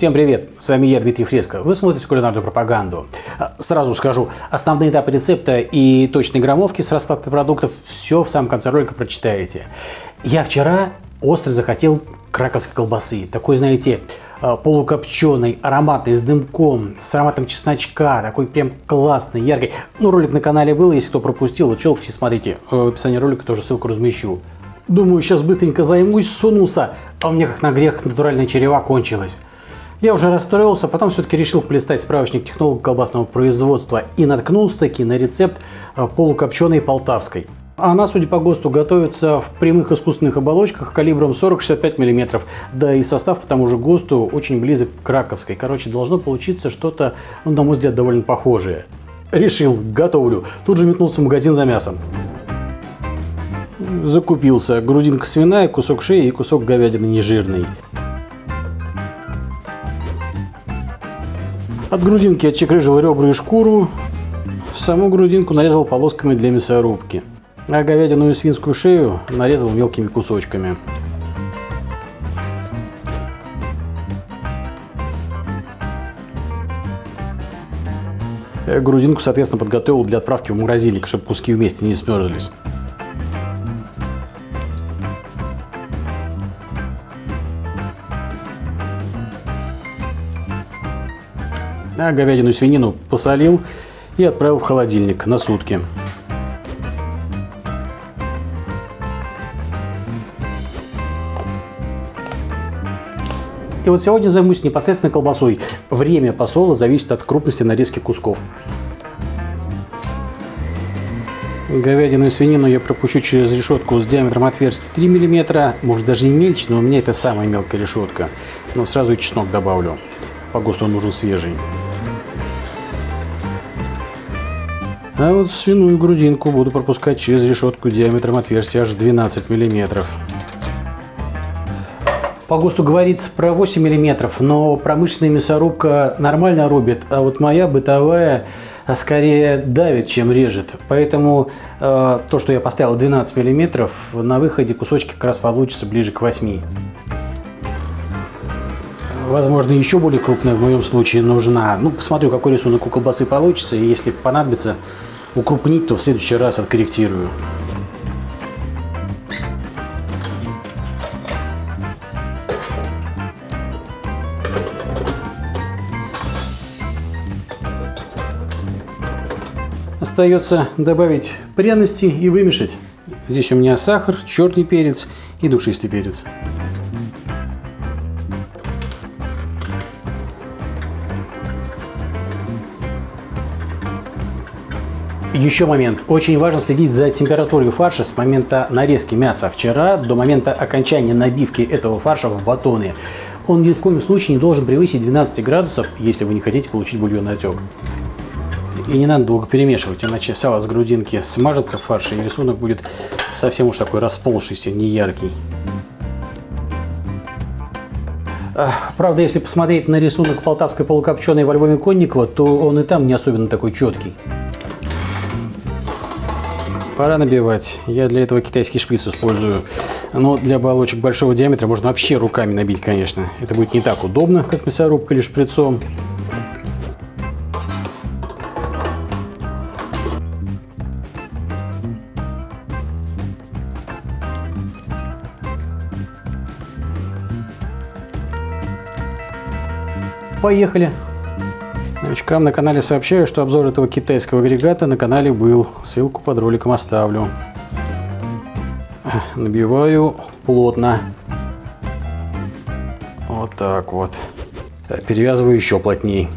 Всем привет, с вами я, Дмитрий Фреско. Вы смотрите кулинарную пропаганду. А, сразу скажу, основные этапы рецепта и точные граммовки с раскладкой продуктов все в самом конце ролика прочитаете. Я вчера остро захотел краковской колбасы. Такой, знаете, а, полукопченой, ароматной, с дымком, с ароматом чесночка, такой прям классный, яркий. Ну, ролик на канале был, если кто пропустил, вот щелкайте, смотрите. В описании ролика тоже ссылку размещу. Думаю, сейчас быстренько займусь, сунулся, а у меня как на грех натуральная черева кончилась. Я уже расстроился, потом все-таки решил полистать справочник технологов колбасного производства и наткнулся таки на рецепт а, полукопченой полтавской. Она, судя по ГОСТу, готовится в прямых искусственных оболочках калибром 40-65 мм. Да и состав по тому же ГОСТу очень близок к краковской. Короче, должно получиться что-то, ну, на мой взгляд, довольно похожее. Решил, готовлю. Тут же метнулся в магазин за мясом. Закупился грудинка свиная, кусок шеи и кусок говядины нежирный. От грудинки отчекрыжил ребра и шкуру. Саму грудинку нарезал полосками для мясорубки. А говядину и свинскую шею нарезал мелкими кусочками. Грудинку, соответственно, подготовил для отправки в морозильник, чтобы куски вместе не смерзлись. А говядину свинину посолил и отправил в холодильник на сутки. И вот сегодня займусь непосредственно колбасой. Время посола зависит от крупности нарезки кусков. Говядину и свинину я пропущу через решетку с диаметром отверстия 3 мм, может даже и мельче, но у меня это самая мелкая решетка. Но сразу и чеснок добавлю. По ГОСТу он нужен свежий. А вот свиную грудинку буду пропускать через решетку диаметром отверстия аж 12 мм. По ГОСТу говорится про 8 мм, но промышленная мясорубка нормально рубит, а вот моя бытовая скорее давит, чем режет. Поэтому э, то, что я поставил 12 мм, на выходе кусочки как раз получится ближе к 8 возможно, еще более крупная в моем случае нужна. Ну, посмотрю, какой рисунок у колбасы получится, и если понадобится, укрупнить, то в следующий раз откорректирую. Остается добавить пряности и вымешать. Здесь у меня сахар, черный перец и душистый перец. Еще момент. Очень важно следить за температурой фарша с момента нарезки мяса вчера до момента окончания набивки этого фарша в батоны. Он ни в коем случае не должен превысить 12 градусов, если вы не хотите получить бульонный отек. И не надо долго перемешивать, иначе сало с грудинки смажется в и рисунок будет совсем уж такой расползшийся, неяркий. Правда, если посмотреть на рисунок полтавской полукопченой в альбоме Конникова, то он и там не особенно такой четкий. Пора набивать. Я для этого китайский шприц использую. Но для оболочек большого диаметра можно вообще руками набить, конечно. Это будет не так удобно, как мясорубка или шприцом. Поехали! Новичкам на канале сообщаю, что обзор этого китайского агрегата на канале был. Ссылку под роликом оставлю. Набиваю плотно. Вот так вот. Перевязываю еще плотней.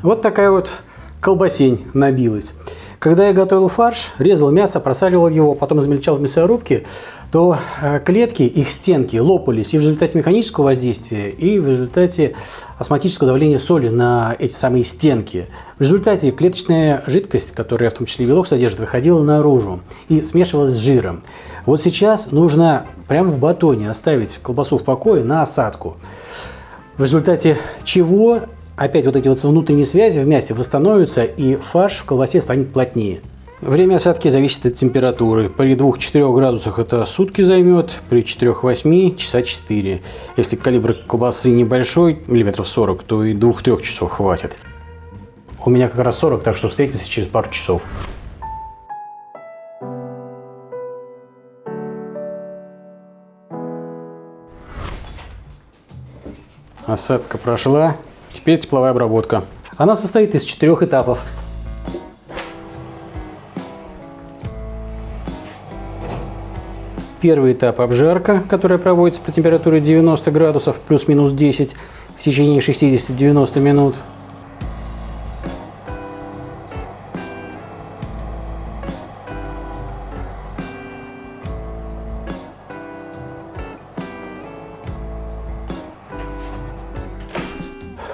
Вот такая вот колбасень набилась. Когда я готовил фарш, резал мясо, просаливал его, потом измельчал в мясорубке, то э, клетки, их стенки лопались и в результате механического воздействия, и в результате осмотического давления соли на эти самые стенки. В результате клеточная жидкость, которая в том числе белок содержит, выходила наружу и смешивалась с жиром. Вот сейчас нужно прямо в батоне оставить колбасу в покое на осадку. В результате чего опять вот эти вот внутренние связи вместе восстановятся, и фарш в колбасе станет плотнее. Время осадки зависит от температуры. При 2-4 градусах это сутки займет, при 4-8 часа 4. Если калибр колбасы небольшой, миллиметров 40, то и 2-3 часов хватит. У меня как раз 40, так что встретимся через пару часов. Осадка прошла. Теперь тепловая обработка. Она состоит из четырех этапов. Первый этап обжарка, которая проводится по температуре 90 градусов плюс-минус 10 в течение 60-90 минут.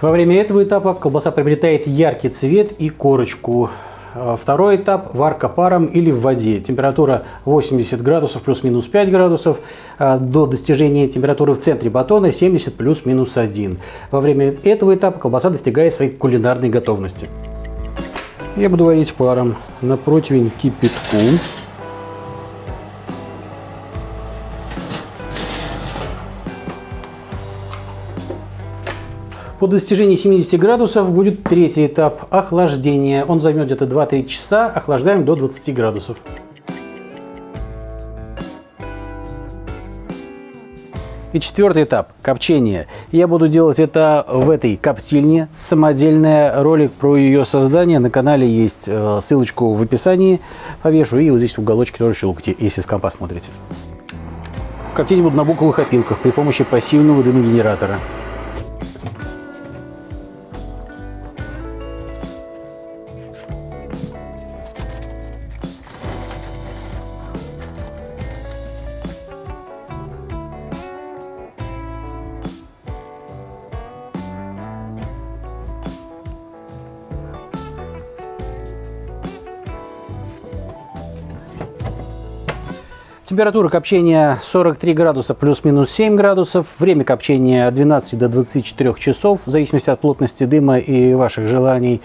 Во время этого этапа колбаса приобретает яркий цвет и корочку. А, второй этап – варка паром или в воде. Температура 80 градусов плюс-минус 5 градусов. А, до достижения температуры в центре батона 70 плюс-минус 1. Во время этого этапа колбаса достигает своей кулинарной готовности. Я буду варить паром на противень кипятку. По достижении 70 градусов будет третий этап – охлаждения. Он займет где-то 2-3 часа, охлаждаем до 20 градусов. И четвертый этап – копчение. Я буду делать это в этой коптильне. Самодельный ролик про ее создание на канале есть. Э, ссылочку в описании повешу. И вот здесь в уголочке тоже щелкните, если с компа смотрите. Коптить буду на буковых опилках при помощи пассивного дымогенератора. Температура копчения 43 градуса плюс-минус 7 градусов. Время копчения от 12 до 24 часов, в зависимости от плотности дыма и ваших желаний.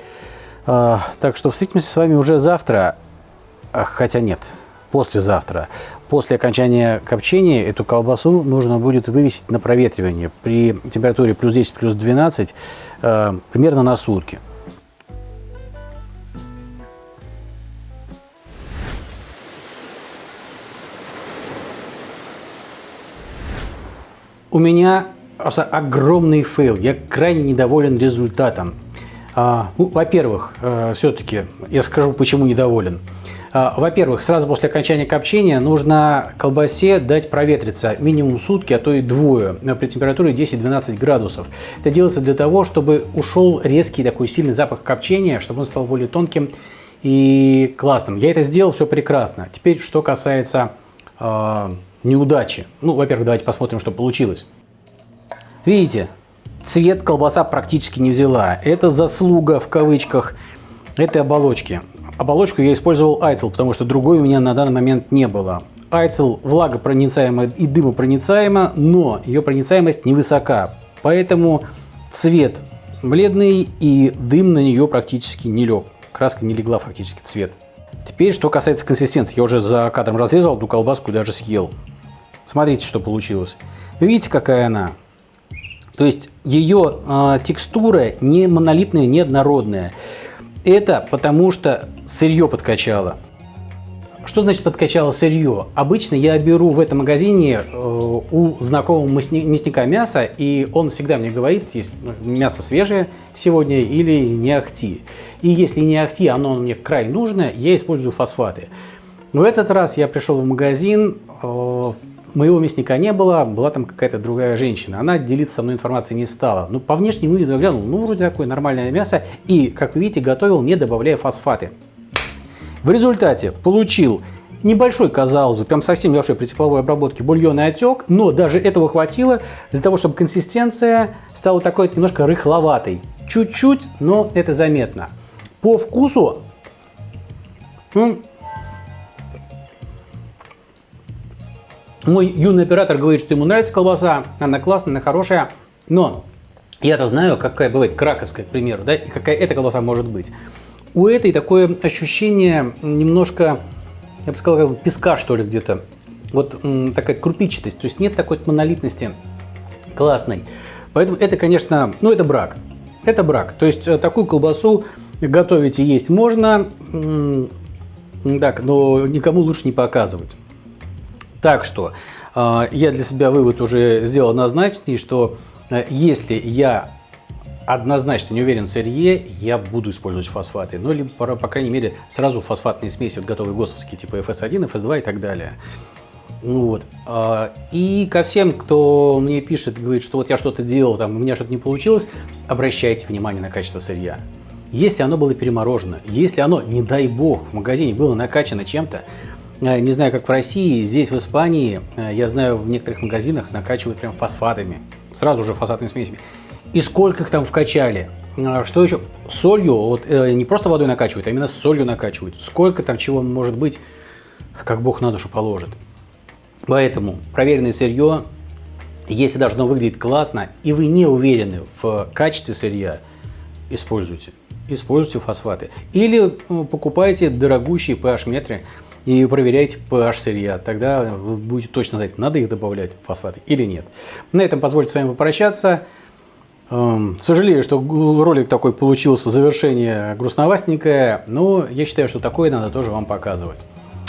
А, так что встретимся с вами уже завтра. Хотя нет, послезавтра. После окончания копчения эту колбасу нужно будет вывесить на проветривание при температуре плюс 10, плюс 12 а, примерно на сутки. У меня просто огромный фейл. Я крайне недоволен результатом. А, ну, Во-первых, э, все-таки я скажу, почему недоволен. А, Во-первых, сразу после окончания копчения нужно колбасе дать проветриться минимум сутки, а то и двое при температуре 10-12 градусов. Это делается для того, чтобы ушел резкий такой сильный запах копчения, чтобы он стал более тонким и классным. Я это сделал, все прекрасно. Теперь, что касается э, неудачи. Ну, во-первых, давайте посмотрим, что получилось. Видите, цвет колбаса практически не взяла. Это заслуга, в кавычках, этой оболочки. Оболочку я использовал айцел, потому что другой у меня на данный момент не было. Айцел влагопроницаема и дымопроницаема, но ее проницаемость невысока. Поэтому цвет бледный и дым на нее практически не лег. Краска не легла фактически цвет. Теперь, что касается консистенции. Я уже за кадром разрезал эту колбаску, даже съел. Смотрите, что получилось. Вы видите, какая она? То есть ее э, текстура не монолитная, не однородная. Это потому что сырье подкачало. Что значит подкачало сырье? Обычно я беру в этом магазине э, у знакомого мясника мясо, и он всегда мне говорит, есть мясо свежее сегодня или не ахти. И если не ахти, оно мне край нужно, я использую фосфаты. Но в этот раз я пришел в магазин, э, моего мясника не было, была там какая-то другая женщина. Она делиться со мной информацией не стала. Ну, по внешнему виду я глянул, ну, вроде такое нормальное мясо. И, как вы видите, готовил, не добавляя фосфаты. В результате получил небольшой, казалось бы, прям совсем небольшой при тепловой обработке бульонный отек, но даже этого хватило для того, чтобы консистенция стала такой немножко рыхловатой. Чуть-чуть, но это заметно. По вкусу, мой юный оператор говорит, что ему нравится колбаса, она классная, она хорошая, но Я-то знаю, какая бывает краковская, к примеру, да, и какая эта колбаса может быть. У этой такое ощущение немножко, я бы сказал, как песка, что ли, где-то. Вот такая крупичатость, то есть нет такой монолитности классной. Поэтому это, конечно, ну это брак. Это брак. То есть э, такую колбасу готовить и есть можно, так, но никому лучше не показывать. Так что э, я для себя вывод уже сделал однозначный, что э, если я однозначно не уверен в сырье, я буду использовать фосфаты. Ну, либо, по, по крайней мере, сразу фосфатные смеси, вот готовые ГОСТовские, типа FS1, FS2 и так далее. Вот. А, и ко всем, кто мне пишет, говорит, что вот я что-то делал, там, у меня что-то не получилось, обращайте внимание на качество сырья. Если оно было переморожено, если оно, не дай бог, в магазине было накачано чем-то, э, не знаю, как в России, здесь в Испании, э, я знаю, в некоторых магазинах накачивают прям фосфатами, сразу же фосфатными смесями. И сколько их там вкачали? А, что еще? Солью, вот э, не просто водой накачивают, а именно солью накачивают. Сколько там чего может быть, как Бог на душу положит. Поэтому проверенное сырье, если должно выглядеть классно, и вы не уверены в качестве сырья, используйте используйте фосфаты. Или э, покупайте дорогущие pH-метры и проверяйте pH сырья. Тогда вы будете точно знать, надо их добавлять, фосфаты, или нет. На этом позвольте с вами попрощаться. Эм, сожалею, что ролик такой получился, завершение грустновастенькое, но я считаю, что такое надо тоже вам показывать.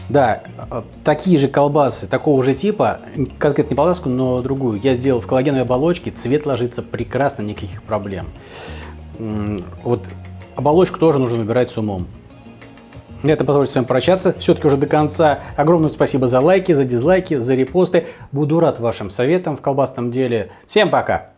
Да, э, такие же колбасы, такого же типа, конкретно не полоску, но другую, я сделал в коллагеновой оболочке, цвет ложится прекрасно, никаких проблем. Вот Оболочку тоже нужно выбирать с умом. На этом позвольте с вами прощаться. Все-таки уже до конца. Огромное спасибо за лайки, за дизлайки, за репосты. Буду рад вашим советам в колбасном деле. Всем пока!